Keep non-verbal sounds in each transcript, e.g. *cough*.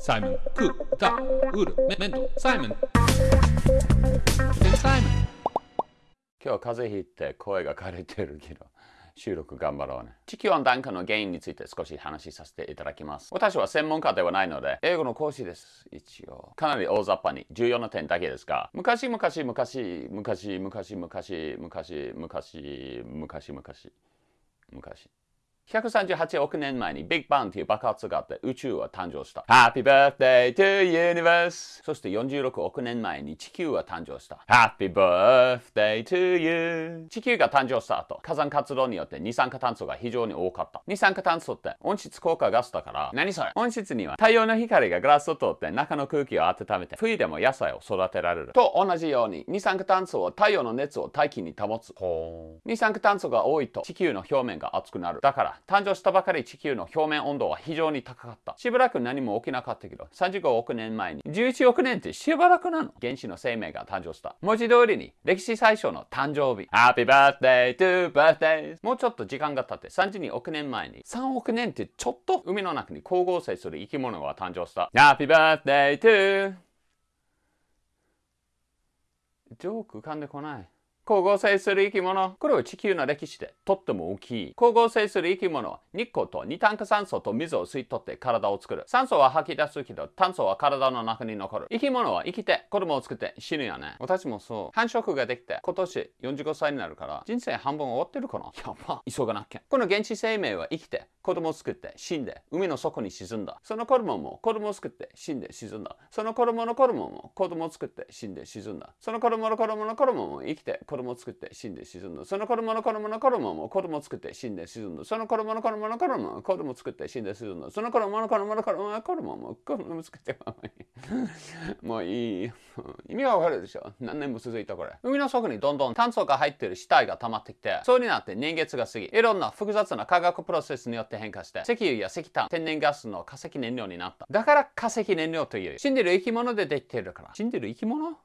サイモン、クー、タ、ウル、メメント、サイモン。サイモン。今日は風邪ひいて声が枯れてるけど、収録頑張ろうね。地球温暖化の原因について少し話しさせていただきます。私は専門家ではないので、英語の講師です。一応。かなり大雑把に重要な点だけですが、昔々昔昔昔昔昔昔昔昔昔昔138億年前にビッグバンという爆発があって宇宙は誕生した。Happy birthday to universe! そして46億年前に地球は誕生した。Happy birthday to you! 地球が誕生した後、火山活動によって二酸化炭素が非常に多かった。二酸化炭素って温室効果ガスだから、何それ？温室には太陽の光がガラスを通って中の空気を温めて、冬でも野菜を育てられる。と同じように、二酸化炭素は太陽の熱を大気に保つ。二酸化炭素が多いと地球の表面が熱くなる。だから、誕生したばかり地球の表面温度は非常に高かった。しばらく何も起きなかったけど、35億年前に11億年ってしばらくなの。原子の生命が誕生した。文字通りに歴史最初の誕生日。Happy birthday to birthdays! もうちょっと時間が経って32億年前に3億年ってちょっと海の中に光合成する生き物が誕生した。Happy birthday to ジョーク浮かんでこない。光合成する生き物。これは地球の歴史でとっても大きい。光合成する生き物は日光と二炭化酸素と水を吸い取って体を作る。酸素は吐き出すけど炭素は体の中に残る。生き物は生きて子供を作って死ぬよね。私もそう。繁殖ができて今年45歳になるから人生半分終わってるかなやば。急がなきゃ。この原始生命は生きて子供を作って死んで海の底に沈んだ。その子供も子供を作って死んで沈んだ。その子供の子供も子供を作って死んで沈んだ。その子供の子供の子供も生きて子供を作って死んで沈んだ。その子供の子供の子供も子供を作って死んで沈んだ。その子供の子供の子供も子供を作って死んで沈んだ。その子供の子供の子供の子供も子供を作って *laughs* もういい。意味がわかるでしょ？何年も続いたこれ。海の底にどんどん炭素が入ってる死体が溜まってきて、そうになって年月が過ぎ、いろんな複雑な化学プロセスによって変化して、石油や石炭、天然ガスの化石燃料になった。だから化石燃料という。死んでる生き物でできてるから。死んでる生き物？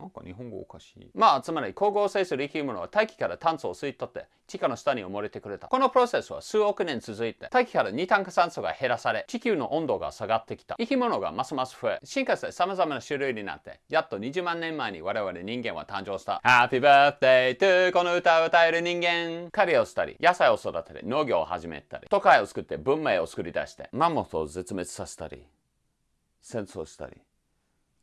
なんか日本語おかしい。まあ、つまり光合成する生き物は大気から炭素を吸い取って地下の下に埋もれてくれた。このプロセスは数億年続いて大気から二炭化酸素が減らされ地球の温度が下がってきた。生き物がますます増え、進化して様々な種類になってやっと20万年前に我々人間は誕生した。Happy birthday to この歌を歌える人間。狩りをしたり、野菜を育てて農業を始めたり、都会を作って文明を作り出してマンモスを絶滅させたり、戦争したり。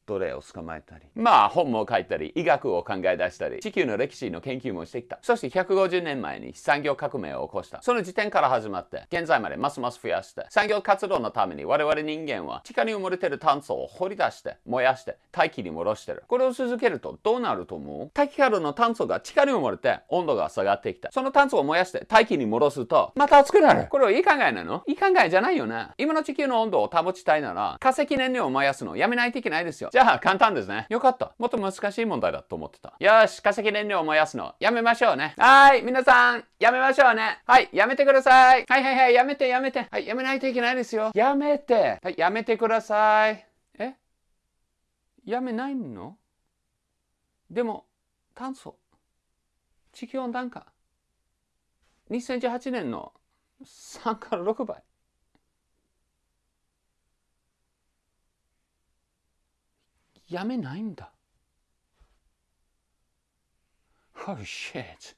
奴隷を捕まえたり、まあ本も書いたり、医学を考え出したり、地球の歴史の研究もしてきた。そして150年前に産業革命を起こした。その時点から始まって、現在までますます増やして、産業活動のために我々人間は地下に埋もれてる炭素を掘り出して、燃やして、大気に戻してる。これを続けるとどうなると思う？大気からの炭素が地下に埋もれて温度が下がってきた。その炭素を燃やして大気に戻すと、また熱くなる。これはいい考えなの？いい考えじゃないよね。今の地球の温度を保ちたいなら、化石燃料を燃やすのをやめないといけないですよ。じゃあ簡単ですね。よかった。もっと難しい問題だと思ってた。よし、化石燃料を燃やすのやめましょうね。はーい、皆さん、やめましょうね。はい、やめてください。はいはいはい、やめてやめて。はい、やめないといけないですよ。やめて。はい、やめてください。え？やめないの？でも、炭素、地球温暖化、2018年の3から6倍。やめないんだ。Oh shit.